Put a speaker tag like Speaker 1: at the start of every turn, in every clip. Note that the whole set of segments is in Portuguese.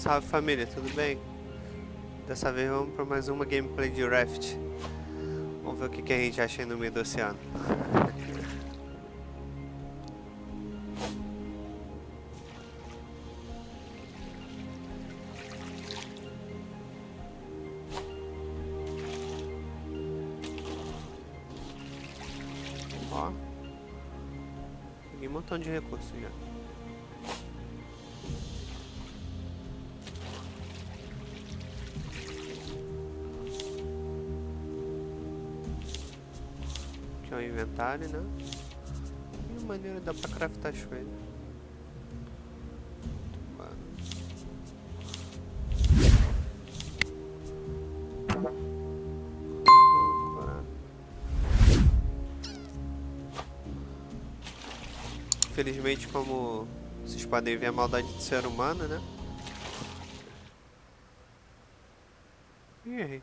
Speaker 1: Salve família, tudo bem? Dessa vez vamos para mais uma gameplay de Raft. Vamos ver o que, que a gente acha no meio do oceano. Ó. Peguei um montão de recursos já. É o inventário, né? E maneira dá pra craftar as coisas. Infelizmente, como vocês podem ver, a maldade do ser humano, né? E errei.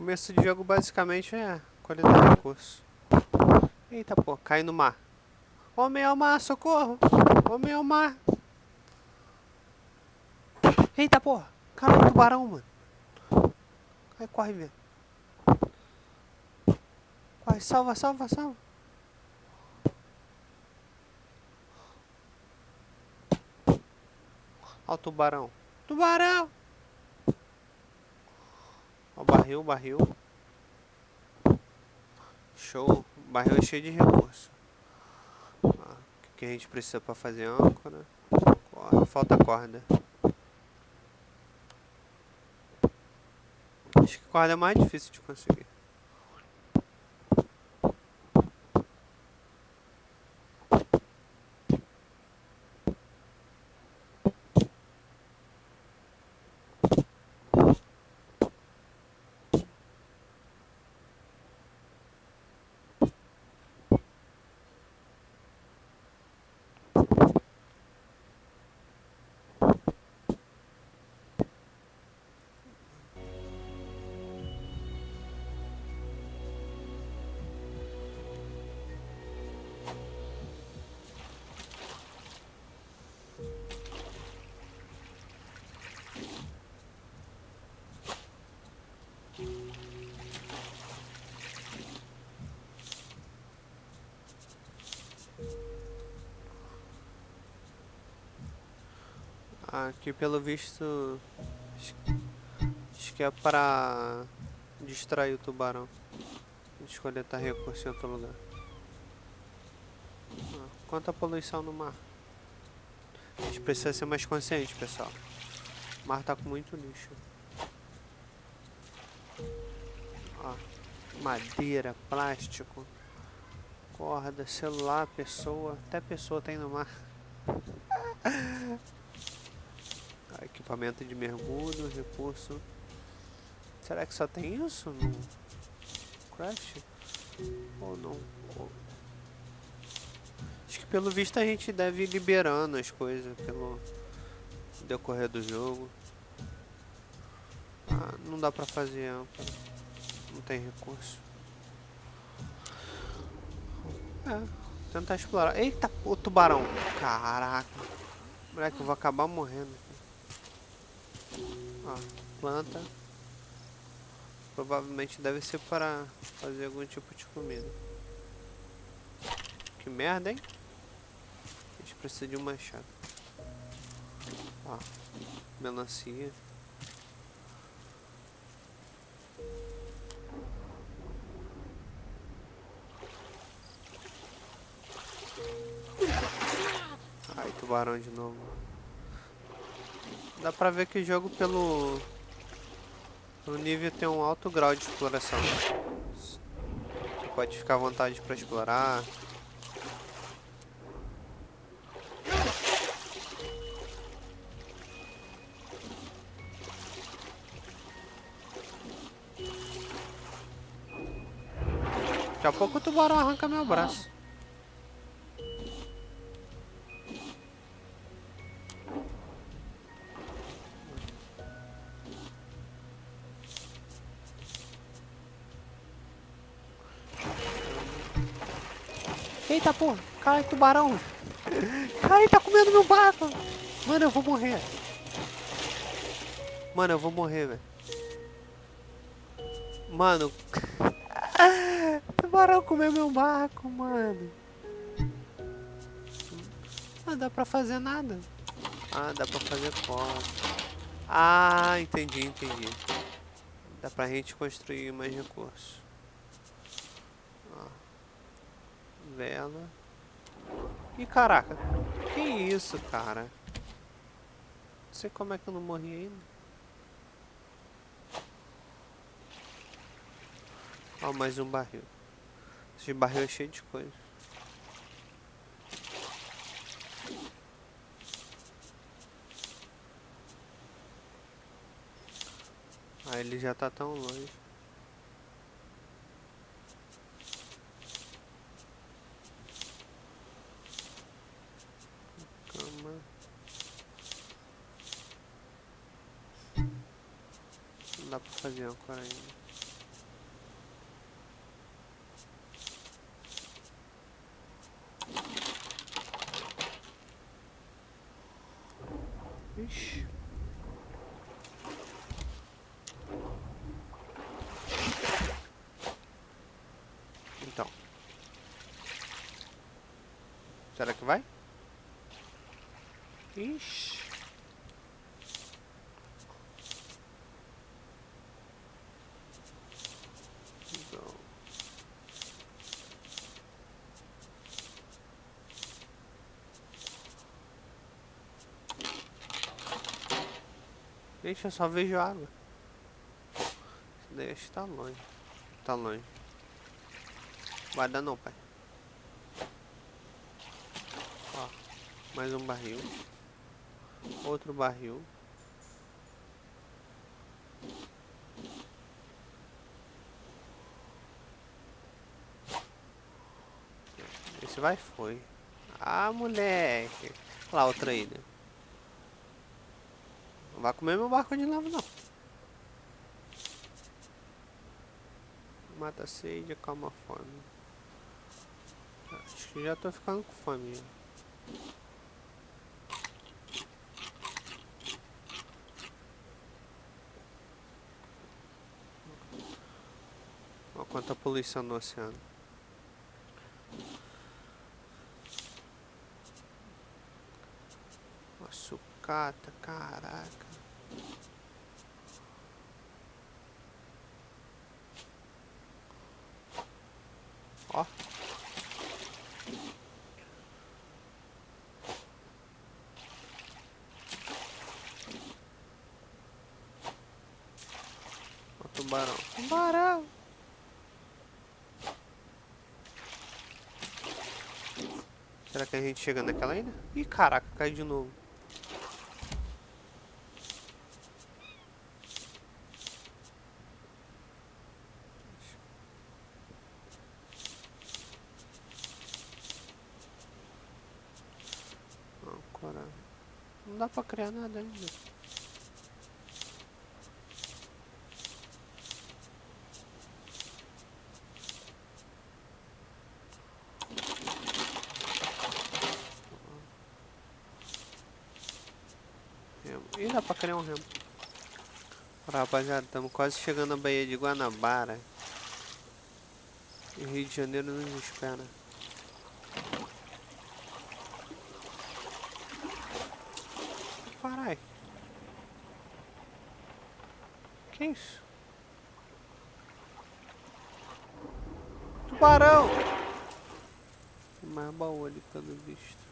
Speaker 1: Começo de jogo basicamente é coletar recursos. Eita pô, cai no mar. Homem ao mar, socorro! Homem ao mar! Eita porra! Caralho, tubarão, mano! Ai, corre, velho. Corre, salva, salva, salva! Ó o tubarão. Tubarão! Barril, barril. Show. Barril é cheio de recurso. o que a gente precisa para fazer âncora? Falta corda. Acho que corda é mais difícil de conseguir. Aqui pelo visto acho que é para distrair o tubarão. Escolher estar recurso em outro lugar. Ah, quanta poluição no mar. A gente precisa ser mais consciente, pessoal. O mar tá com muito lixo. Ó, madeira, plástico, corda, celular, pessoa. Até pessoa tem no mar. Equipamento de mergulho, recurso. Será que só tem isso no Craft? Ou não? Acho que pelo visto a gente deve ir liberando as coisas pelo decorrer do jogo. Ah, não dá pra fazer. Não tem recurso. É, tentar explorar. Eita, o tubarão. Caraca. Moleque, eu vou acabar morrendo. Ó, planta. Provavelmente deve ser para fazer algum tipo de comida. Que merda, hein? A gente precisa de um machado. Ó, melancia. Ai, tubarão de novo. Dá pra ver que o jogo pelo... o nível tem um alto grau de exploração. Você pode ficar à vontade pra explorar. Daqui a pouco o tubarão arranca meu braço. Eita porra, cai tubarão. Cai, tá comendo meu barco. Mano, eu vou morrer. Mano, eu vou morrer, velho. Mano. tubarão comeu meu barco, mano. Não dá pra fazer nada. Ah, dá pra fazer como? Ah, entendi, entendi. Dá pra gente construir mais recursos. Vela. E caraca, que isso, cara? Não sei como é que eu não morri ainda. Ó, mais um barril. Esse barril é cheio de coisa. Ah, ele já tá tão longe. Não dá pra fazer agora ainda. Ixi. Então. Será que vai? Ixi. Gente, eu só vejo água. Isso daí acho que tá longe. Tá longe. Vai não, pai. Ó, mais um barril. Outro barril. Esse vai foi. Ah, moleque. Lá, outra ilha. Não vai comer meu barco de novo, não. Mata a sede, calma a fome. Acho que já tô ficando com fome. Olha quanta poluição no oceano. Sucata, caraca. Ó. Ó, tubarão. Tubarão. Será que a gente chega naquela ainda? Ih, caraca, cai de novo. Não dá pra criar nada ainda. E dá pra criar um remo. Rapaziada, estamos quase chegando na Baía de Guanabara. E Rio de Janeiro nos espera. Carai. Que isso? Tubarão! Mais baú ali pelo visto.